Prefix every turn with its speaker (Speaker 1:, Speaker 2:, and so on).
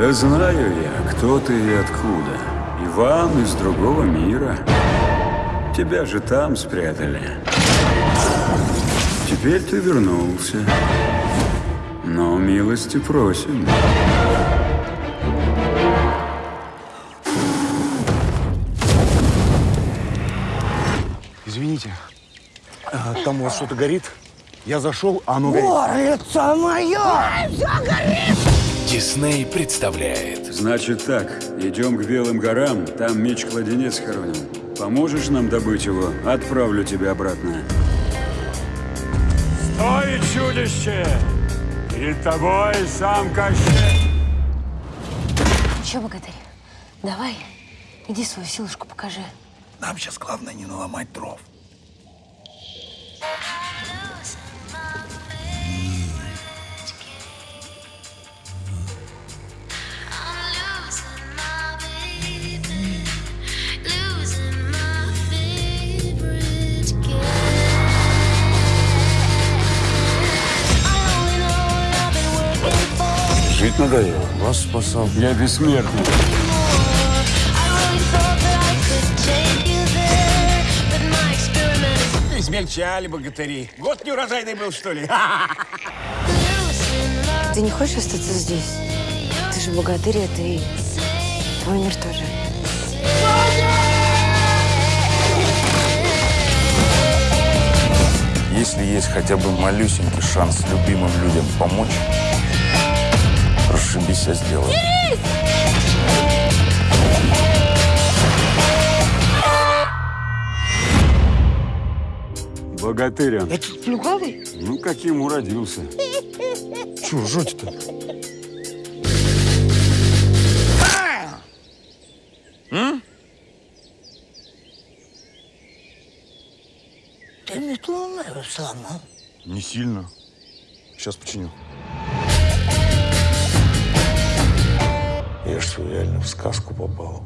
Speaker 1: Да знаю я, кто ты и откуда. Иван из другого мира. Тебя же там спрятали. Теперь ты вернулся. Но милости просим.
Speaker 2: Извините, а, там у вас что-то горит? Я зашел, а оно горит.
Speaker 3: Горлица моя!
Speaker 4: Дисней представляет
Speaker 1: Значит так, идем к Белым горам, там меч-кладенец хороним. Поможешь нам добыть его? Отправлю тебя обратно. Стой, чудище! Перед тобой сам Кощей!
Speaker 5: Че, богатырь, давай, иди свою силушку покажи.
Speaker 3: Нам сейчас главное не наломать дров.
Speaker 1: Жить надоело.
Speaker 2: Вас спасал.
Speaker 1: Я бессмертный.
Speaker 6: Измельчали богатыри. Год неурожайный был, что ли?
Speaker 5: Ты не хочешь остаться здесь? Ты же богатырь, а ты твой мир тоже.
Speaker 7: Если есть хотя бы малюсенький шанс любимым людям помочь, расшибись, а сделай.
Speaker 1: Богатырь он.
Speaker 3: Это плюгавый?
Speaker 1: Ну, каким уродился.
Speaker 2: Че ржете-то?
Speaker 3: Ты метлу мою сломал.
Speaker 7: Не сильно. Сейчас починю. В сказку попал?